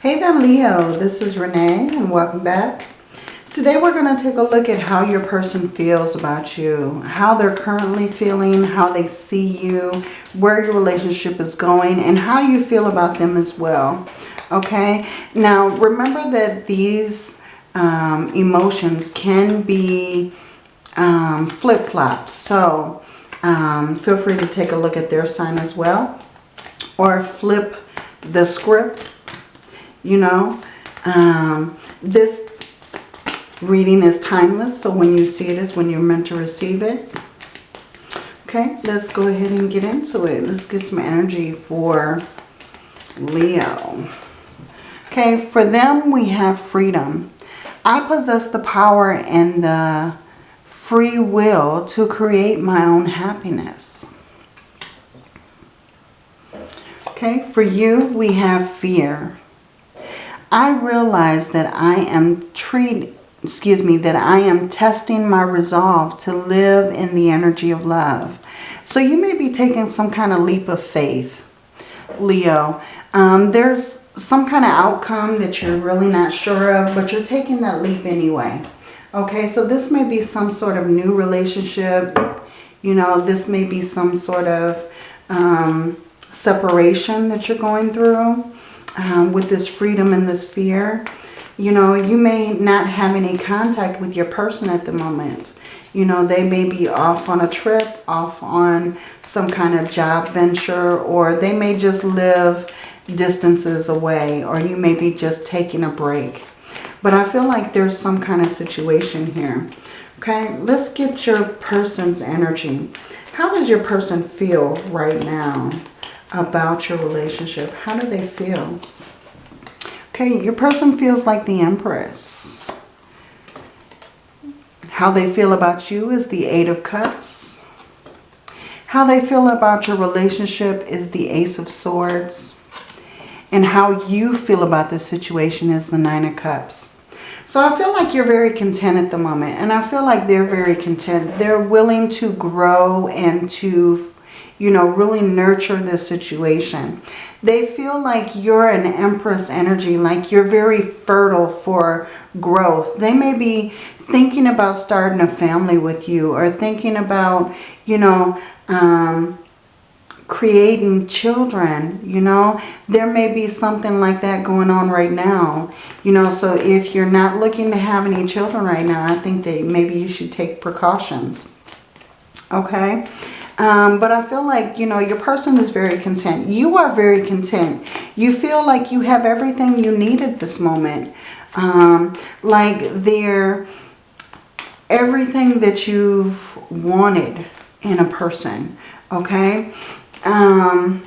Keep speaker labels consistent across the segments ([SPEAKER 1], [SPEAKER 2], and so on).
[SPEAKER 1] Hey there Leo, this is Renee and welcome back. Today we're going to take a look at how your person feels about you, how they're currently feeling, how they see you, where your relationship is going, and how you feel about them as well. Okay, now remember that these um, emotions can be um, flip-flops, So um, feel free to take a look at their sign as well. Or flip the script you know. Um, this reading is timeless, so when you see it is when you're meant to receive it. Okay, let's go ahead and get into it. Let's get some energy for Leo. Okay, for them we have freedom. I possess the power and the free will to create my own happiness. Okay, for you we have fear. I realize that I am treating, excuse me, that I am testing my resolve to live in the energy of love. So you may be taking some kind of leap of faith, Leo. Um, there's some kind of outcome that you're really not sure of, but you're taking that leap anyway. Okay, so this may be some sort of new relationship. You know, this may be some sort of um, separation that you're going through um, with this freedom and this fear. You know, you may not have any contact with your person at the moment. You know, they may be off on a trip, off on some kind of job venture, or they may just live distances away, or you may be just taking a break. But I feel like there's some kind of situation here. Okay, let's get your person's energy. How does your person feel right now? About your relationship. How do they feel? Okay, your person feels like the Empress. How they feel about you is the Eight of Cups. How they feel about your relationship is the Ace of Swords. And how you feel about this situation is the Nine of Cups. So I feel like you're very content at the moment. And I feel like they're very content. They're willing to grow and to you know, really nurture this situation. They feel like you're an empress energy, like you're very fertile for growth. They may be thinking about starting a family with you or thinking about, you know, um, creating children, you know. There may be something like that going on right now, you know. So if you're not looking to have any children right now, I think that maybe you should take precautions, okay? Um, but I feel like, you know, your person is very content. You are very content. You feel like you have everything you need at this moment. Um, like they're everything that you've wanted in a person. Okay. Um,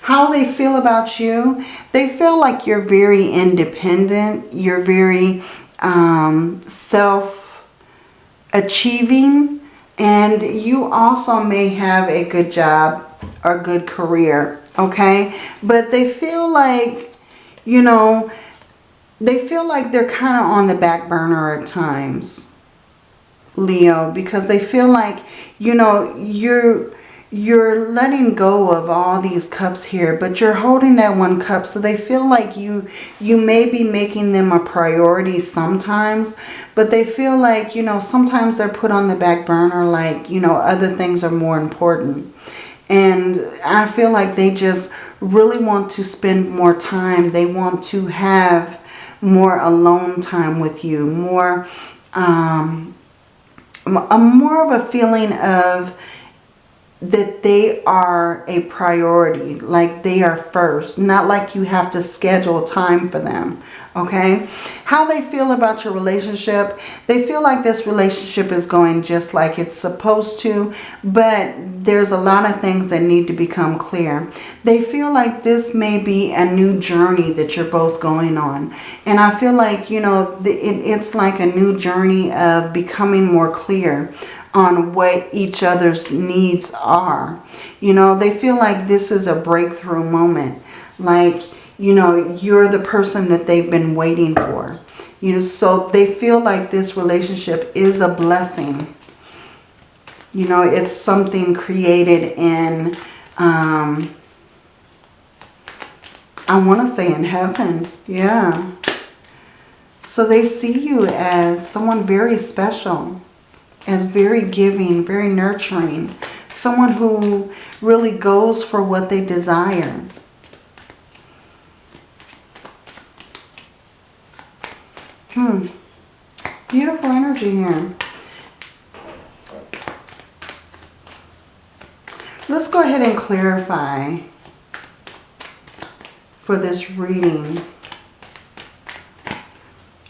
[SPEAKER 1] how they feel about you. They feel like you're very independent. You're very um, self-achieving. And you also may have a good job or good career, okay? But they feel like, you know, they feel like they're kind of on the back burner at times, Leo, because they feel like, you know, you're you're letting go of all these cups here, but you're holding that one cup. So they feel like you, you may be making them a priority sometimes, but they feel like, you know, sometimes they're put on the back burner like, you know, other things are more important. And I feel like they just really want to spend more time. They want to have more alone time with you, more, um, a more of a feeling of, that they are a priority, like they are first, not like you have to schedule time for them, okay? How they feel about your relationship, they feel like this relationship is going just like it's supposed to, but there's a lot of things that need to become clear. They feel like this may be a new journey that you're both going on. And I feel like, you know, it's like a new journey of becoming more clear on what each other's needs are. You know, they feel like this is a breakthrough moment. Like, you know, you're the person that they've been waiting for. You know, so they feel like this relationship is a blessing. You know, it's something created in um, I want to say in heaven. Yeah. So they see you as someone very special, as very giving, very nurturing, someone who really goes for what they desire. Hmm. Beautiful energy here. Let's go ahead and clarify for this reading.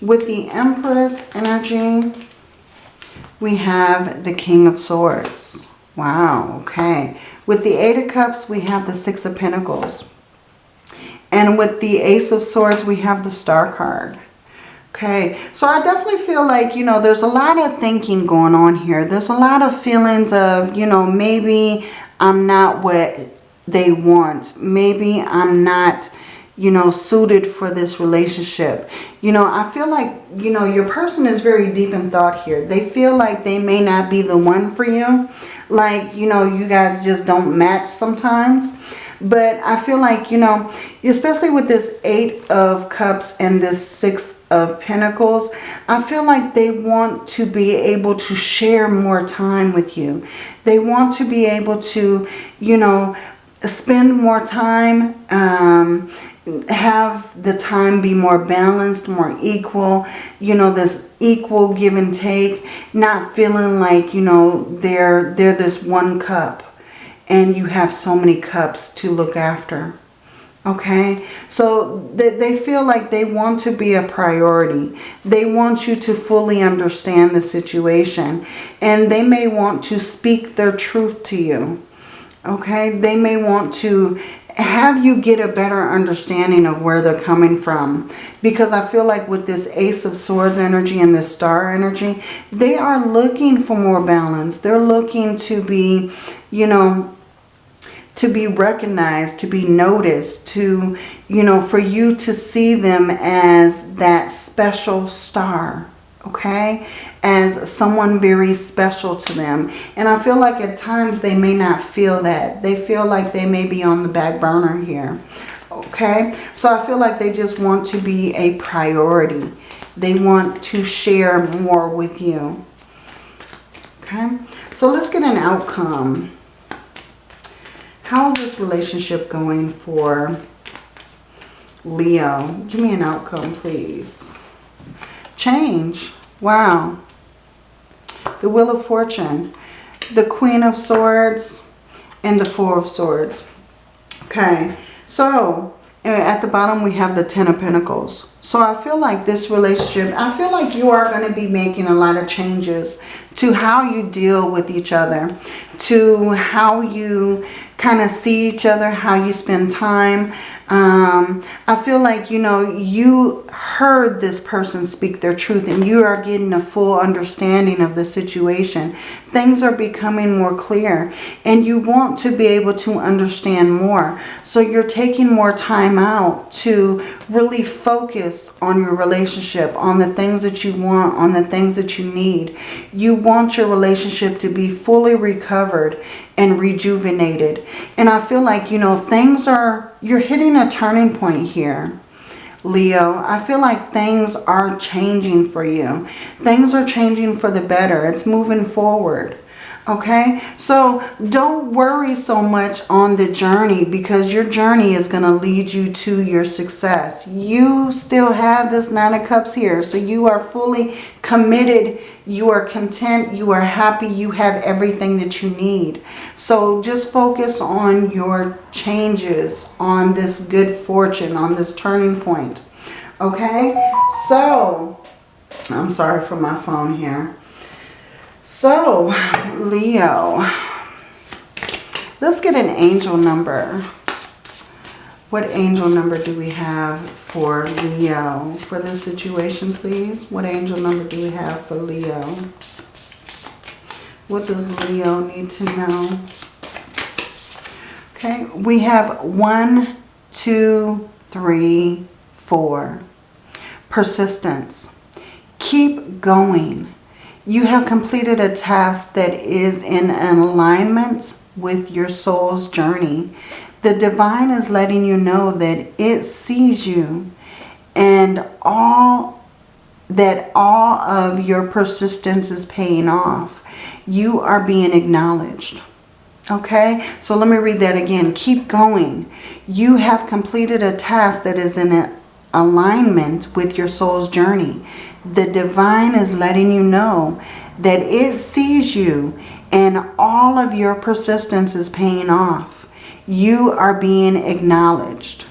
[SPEAKER 1] With the Empress energy, we have the King of Swords. Wow, okay. With the Eight of Cups, we have the Six of Pentacles. And with the Ace of Swords, we have the Star card. Okay, so I definitely feel like, you know, there's a lot of thinking going on here. There's a lot of feelings of, you know, maybe I'm not what they want. Maybe I'm not, you know, suited for this relationship. You know, I feel like, you know, your person is very deep in thought here. They feel like they may not be the one for you. Like, you know, you guys just don't match sometimes. But I feel like, you know, especially with this Eight of Cups and this Six of Pentacles, I feel like they want to be able to share more time with you. They want to be able to, you know, spend more time, um, have the time be more balanced, more equal, you know, this equal give and take, not feeling like, you know, they're, they're this one cup and you have so many cups to look after. Okay, so they, they feel like they want to be a priority. They want you to fully understand the situation. And they may want to speak their truth to you. Okay, they may want to have you get a better understanding of where they're coming from. Because I feel like with this Ace of Swords energy and this Star energy, they are looking for more balance. They're looking to be, you know, to be recognized, to be noticed, to, you know, for you to see them as that special star, okay? As someone very special to them. And I feel like at times they may not feel that. They feel like they may be on the back burner here, okay? So I feel like they just want to be a priority. They want to share more with you, okay? So let's get an outcome How's this relationship going for Leo? Give me an outcome, please. Change. Wow. The Wheel of Fortune. The Queen of Swords and the Four of Swords. Okay. So, uh, at the bottom we have the Ten of Pentacles. So I feel like this relationship, I feel like you are going to be making a lot of changes to how you deal with each other, to how you kind of see each other, how you spend time. Um, I feel like, you know, you heard this person speak their truth and you are getting a full understanding of the situation. Things are becoming more clear and you want to be able to understand more. So you're taking more time out to really focus on your relationship, on the things that you want, on the things that you need. You want your relationship to be fully recovered and rejuvenated. And I feel like, you know, things are, you're hitting a turning point here. Leo, I feel like things are changing for you. Things are changing for the better. It's moving forward. Okay, so don't worry so much on the journey because your journey is going to lead you to your success. You still have this Nine of Cups here, so you are fully committed. You are content. You are happy. You have everything that you need. So just focus on your changes, on this good fortune, on this turning point. Okay, so I'm sorry for my phone here. So, Leo, let's get an angel number. What angel number do we have for Leo for this situation, please? What angel number do we have for Leo? What does Leo need to know? Okay, we have one, two, three, four. Persistence. Keep going You have completed a task that is in alignment with your soul's journey. The divine is letting you know that it sees you and all that all of your persistence is paying off. You are being acknowledged. Okay, so let me read that again. Keep going. You have completed a task that is in alignment with your soul's journey. The divine is letting you know that it sees you and all of your persistence is paying off. You are being acknowledged.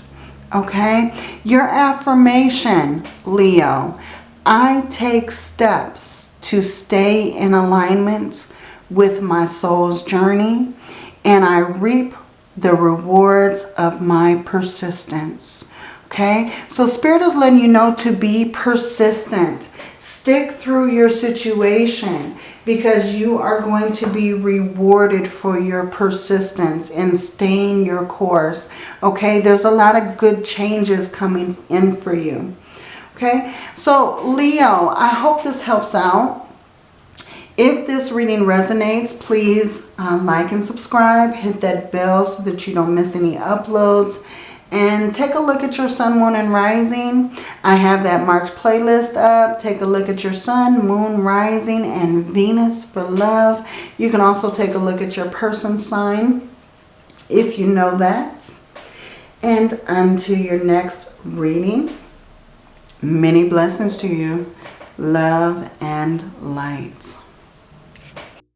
[SPEAKER 1] Okay, your affirmation, Leo. I take steps to stay in alignment with my soul's journey and I reap the rewards of my persistence. Okay, so Spirit is letting you know to be persistent. Stick through your situation because you are going to be rewarded for your persistence in staying your course. Okay, there's a lot of good changes coming in for you. Okay, so Leo, I hope this helps out. If this reading resonates, please uh, like and subscribe. Hit that bell so that you don't miss any uploads. And take a look at your sun, moon, and rising. I have that March playlist up. Take a look at your sun, moon, rising, and Venus for love. You can also take a look at your person sign if you know that. And until your next reading, many blessings to you. Love and light.